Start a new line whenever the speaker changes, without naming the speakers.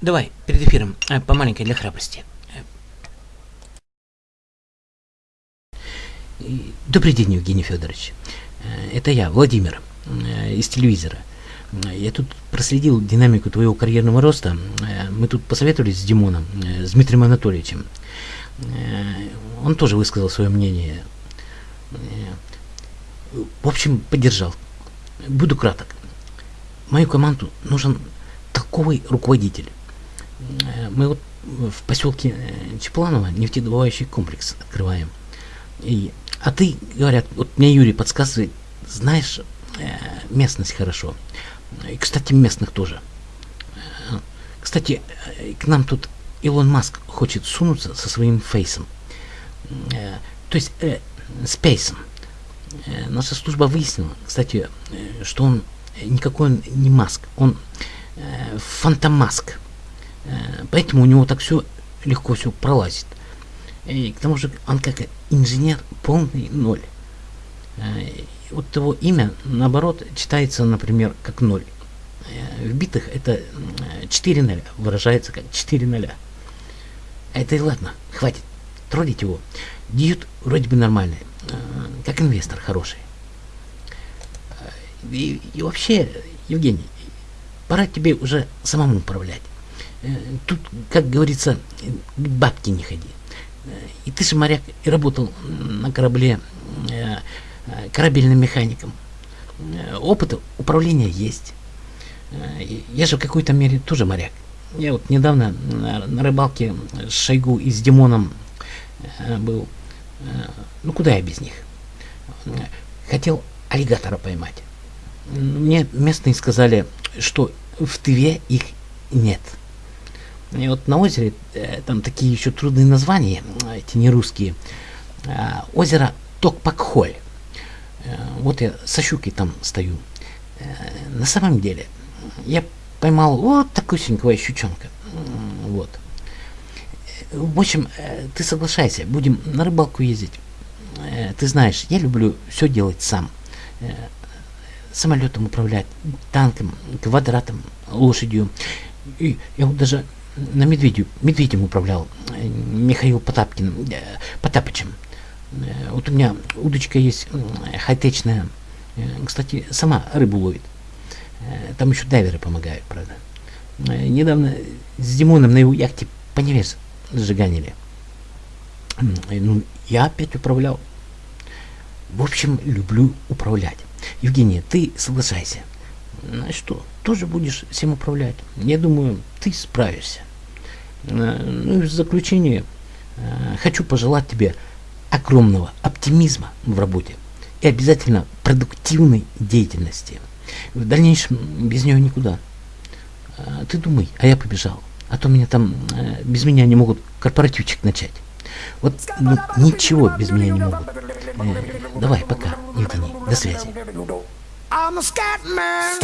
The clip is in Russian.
Давай, перед эфиром, э, по маленькой для храбрости. Э, добрый день, Евгений Федорович. Э, это я, Владимир, из телевизора. Я тут проследил динамику твоего карьерного роста. Мы тут посоветовались с Димоном, с Дмитрием Анатольевичем. Он тоже высказал свое мнение. В общем, поддержал. Буду краток. Мою команду нужен толковый руководитель. Мы вот в поселке Чепланово нефтедобывающий комплекс открываем. И, а ты, говорят, вот мне Юрий подсказывает, знаешь э, местность хорошо. И, кстати, местных тоже. Э, кстати, э, к нам тут Илон Маск хочет сунуться со своим фейсом. То есть, э, спейсом. Наша служба выяснила, кстати, что он никакой он не Маск, он э, фантомаск. Э, поэтому у него так все легко все пролазит. И к тому же он как инженер полный ноль. Э, вот его имя, наоборот, читается, например, как ноль. Э, в битах это 4 ноля, выражается как 4 ноля. Это и ладно, хватит троллить его. Дьют вроде бы нормальный, э, как инвестор хороший. И, и вообще, Евгений, пора тебе уже самому управлять. Э, тут, как говорится, бабки не ходи. Э, и ты же моряк и работал на корабле э, корабельным механиком. Опыт управления есть. Я же в какой-то мере тоже моряк. Я вот недавно на рыбалке с Шойгу и с Димоном был. Ну куда я без них? Хотел аллигатора поймать. Мне местные сказали, что в Тыве их нет. И вот на озере, э, там такие еще трудные названия, эти не русские. Э, озеро Токпакхоль. Э, вот я со щукой там стою. На самом деле, я поймал вот такусенького щучонка. Вот. В общем, ты соглашайся, будем на рыбалку ездить. Ты знаешь, я люблю все делать сам. Самолетом управлять, танком, квадратом, лошадью. И я вот даже на медведю, медведем управлял э, Михаил Потапкин, э, Потапычем. Э, вот у меня удочка есть хай-течная. Кстати, сама рыбу ловит. Там еще дайверы помогают, правда. Недавно с Димоном на его яхте по невес сжиганили. Ну, я опять управлял. В общем, люблю управлять. Евгения, ты соглашайся. Ну что, тоже будешь всем управлять? Я думаю, ты справишься. Э, ну и в заключение э, хочу пожелать тебе огромного оптимизма в работе и обязательно продуктивной деятельности. В дальнейшем без нее никуда. Э, ты думай, а я побежал. А то меня там без меня не могут корпоративчик начать. Вот ну, ничего без меня не могут. Давай, пока, Евгений. До связи. I'm a scat man.